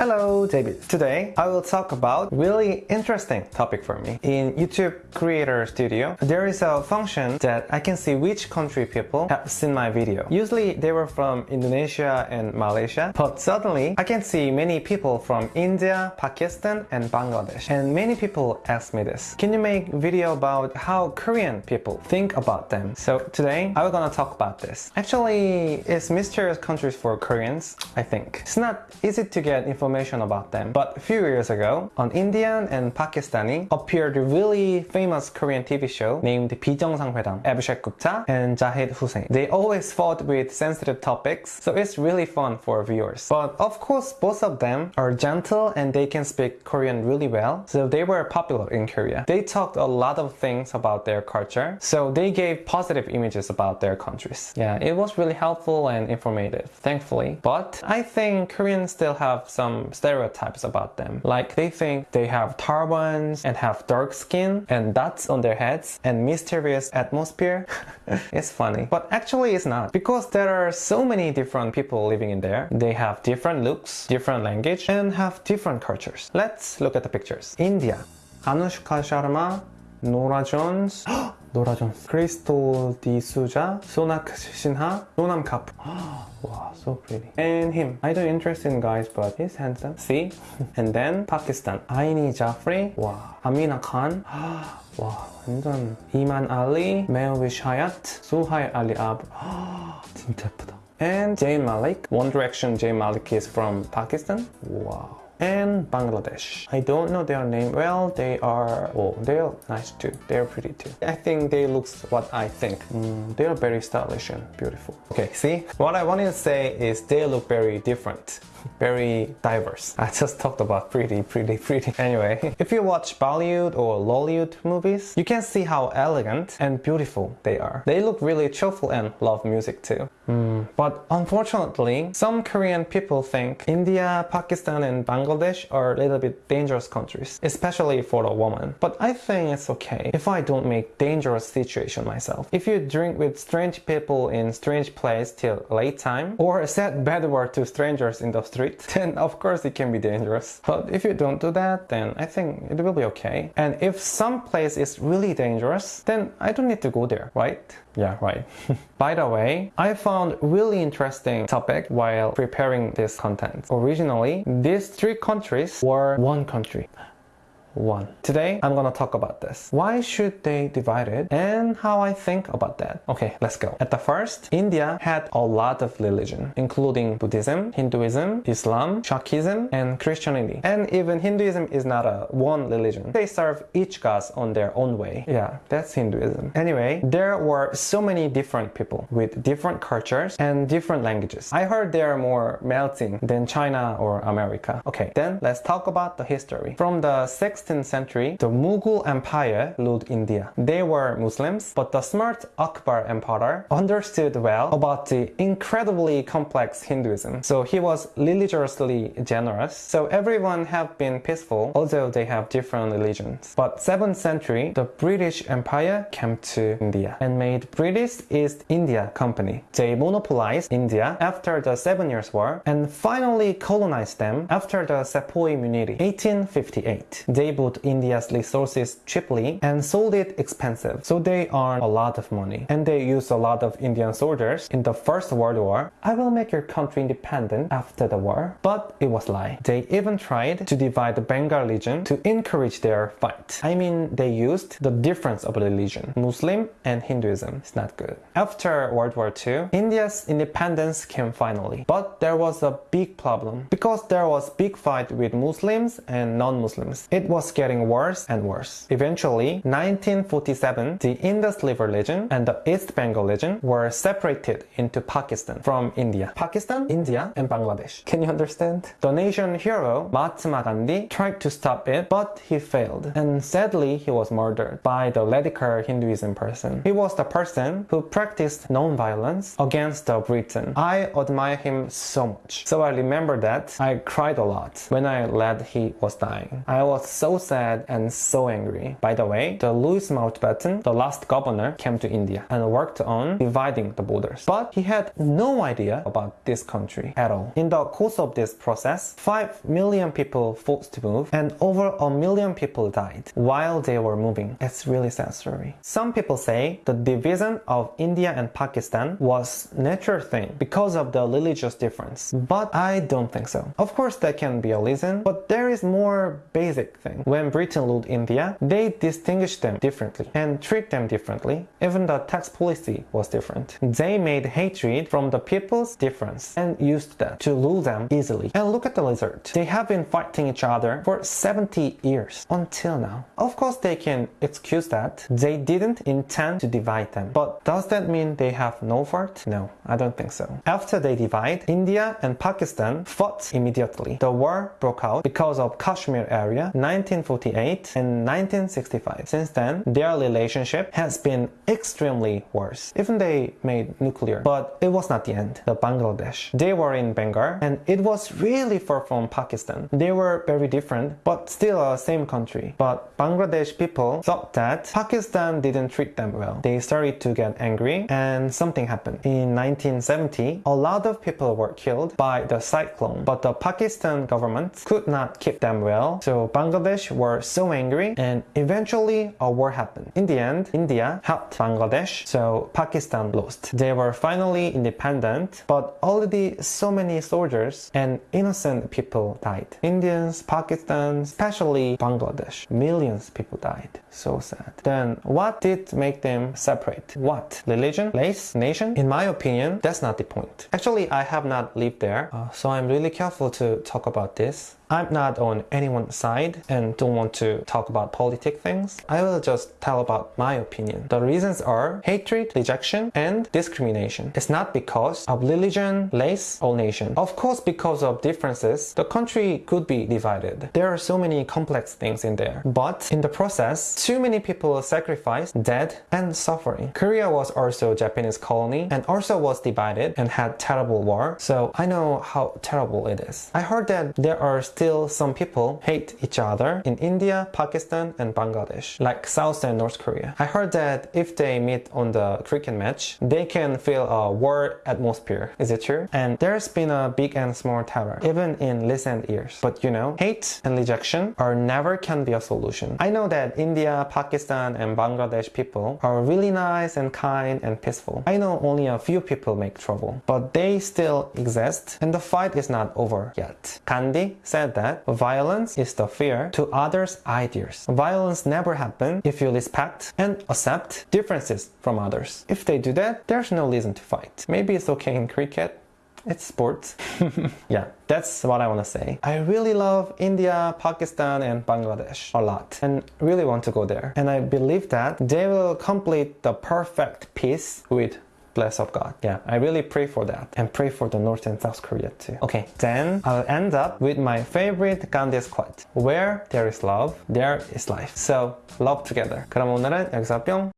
Hello, David. Today I will talk about really interesting topic for me. In YouTube Creator Studio, there is a function that I can see which country people have seen my video. Usually they were from Indonesia and Malaysia, but suddenly I can see many people from India, Pakistan and Bangladesh. And many people ask me this. Can you make video about how Korean people think about them? So today I'm gonna talk about this. Actually, it's mysterious countries for Koreans, I think. It's not easy to get information information about them. But a few years ago, an Indian and Pakistani appeared a really famous Korean TV show named 비정상회담, Abhishek Gupta and Zahid Hussein. They always fought with sensitive topics, so it's really fun for viewers. But of course, both of them are gentle and they can speak Korean really well, so they were popular in Korea. They talked a lot of things about their culture, so they gave positive images about their countries. Yeah, it was really helpful and informative, thankfully. But I think Koreans still have some stereotypes about them. Like they think they have turbans and have dark skin and dots on their heads and mysterious atmosphere. it's funny. But actually it's not because there are so many different people living in there. They have different looks, different language and have different cultures. Let's look at the pictures. India. Anushka Sharma, Norah Jones, oh, 노라 존스 크리스톨 디수자 소낙 신하 노남 카프 Wow, so pretty. And him. I don't interest in guys, but he's handsome. See? and then Pakistan. Aini Jaffrey. Wow. Amina Khan. wow, 완전. Iman Ali. Mehwish Hayat. Suhai Ali Ab. 진짜 예쁘다. And Zayn Malik. One Direction Zayn Malik is from Pakistan. Wow and Bangladesh. I don't know their name well. They are, oh, they're nice too. They're pretty too. I think they look what I think. Mm, they are very stylish and beautiful. Okay, see? What I wanted to say is they look very different very diverse. I just talked about pretty, pretty, pretty. Anyway, if you watch Bollywood or Lollywood movies, you can see how elegant and beautiful they are. They look really cheerful and love music too. Mm. But unfortunately, some Korean people think India, Pakistan and Bangladesh are a little bit dangerous countries, especially for a woman. But I think it's okay if I don't make dangerous situation myself. If you drink with strange people in strange place till late time, or said bad word to strangers in the street, then of course it can be dangerous. But if you don't do that, then I think it will be okay. And if some place is really dangerous, then I don't need to go there, right? Yeah, right. By the way, I found really interesting topic while preparing this content. Originally, these three countries were one country one. Today, I'm gonna talk about this. Why should they divide it and how I think about that. Okay, let's go. At the first, India had a lot of religion, including Buddhism, Hinduism, Islam, Shaktism, and Christianity. And even Hinduism is not a one religion. They serve each god on their own way. Yeah, that's Hinduism. Anyway, there were so many different people with different cultures and different languages. I heard they are more melting than China or America. Okay, then let's talk about the history. From the 6th 16th century, the Mughal Empire ruled India. They were Muslims, but the smart Akbar Emperor understood well about the incredibly complex Hinduism. So he was religiously generous. So everyone have been peaceful, although they have different religions. But 7th century, the British Empire came to India and made British East India Company. They monopolized India after the Seven Years' War and finally colonized them after the Sepoy Mutiny, 1858. They bought India's resources cheaply and sold it expensive. So they earned a lot of money. And they used a lot of Indian soldiers in the First World War. I will make your country independent after the war. But it was lie. They even tried to divide the Bengal region to encourage their fight. I mean, they used the difference of religion, Muslim and Hinduism. It's not good. After World War II, India's independence came finally. But there was a big problem because there was big fight with Muslims and non-Muslims. It was was getting worse and worse. Eventually, 1947, the Indus River region and the East Bengal region were separated into Pakistan from India. Pakistan, India, and Bangladesh. Can you understand? The nation hero, Mahatma Gandhi, tried to stop it, but he failed. And sadly, he was murdered by the radical Hinduism person. He was the person who practiced non-violence against the Britain. I admire him so much. So I remember that I cried a lot when I read he was dying. I was so so sad and so angry. By the way, the Louis Mountbatten, the last governor, came to India and worked on dividing the borders. But he had no idea about this country at all. In the course of this process, 5 million people forced to move and over a million people died while they were moving. It's really sad story. Some people say the division of India and Pakistan was natural thing because of the religious difference. But I don't think so. Of course that can be a reason, but there is more basic thing. When Britain ruled India, they distinguished them differently and treat them differently. Even the tax policy was different. They made hatred from the people's difference and used that to rule them easily. And look at the result. They have been fighting each other for 70 years until now. Of course they can excuse that. They didn't intend to divide them. But does that mean they have no fault? No, I don't think so. After they divide, India and Pakistan fought immediately. The war broke out because of Kashmir area 1948 and 1965. Since then, their relationship has been extremely worse. Even they made nuclear, but it was not the end. The Bangladesh. They were in Bengal and it was really far from Pakistan. They were very different, but still a same country. But Bangladesh people thought that Pakistan didn't treat them well. They started to get angry and something happened. In 1970, a lot of people were killed by the cyclone, but the Pakistan government could not keep them well. So Bangladesh were so angry and eventually a war happened. In the end, India helped Bangladesh, so Pakistan lost. They were finally independent, but already so many soldiers and innocent people died. Indians, Pakistan, especially Bangladesh. Millions of people died. So sad. Then what did make them separate? What? Religion? Race? Nation? In my opinion, that's not the point. Actually, I have not lived there, uh, so I'm really careful to talk about this. I'm not on anyone's side and don't want to talk about politic things. I will just tell about my opinion. The reasons are hatred, rejection, and discrimination. It's not because of religion, race, or nation. Of course, because of differences, the country could be divided. There are so many complex things in there. But in the process, too many people sacrificed, dead, and suffering. Korea was also a Japanese colony and also was divided and had terrible war. So I know how terrible it is. I heard that there are still some people hate each other in India, Pakistan, and Bangladesh, like South and North Korea. I heard that if they meet on the cricket match, they can feel a war atmosphere. Is it true? And there's been a big and small terror, even in recent years. But you know, hate and rejection are never can be a solution. I know that India, Pakistan, and Bangladesh people are really nice and kind and peaceful. I know only a few people make trouble, but they still exist and the fight is not over yet. Gandhi said that violence is the fear to others' ideas. Violence never happens if you respect and accept differences from others. If they do that, there's no reason to fight. Maybe it's okay in cricket, it's sports. yeah, that's what I want to say. I really love India, Pakistan, and Bangladesh a lot and really want to go there. And I believe that they will complete the perfect peace with bless of God. Yeah, I really pray for that and pray for the North and South Korea too. Okay, then I'll end up with my favorite Gandhi's quote. Where there is love, there is life. So, love together. 그럼 오늘은 여기서 뿅!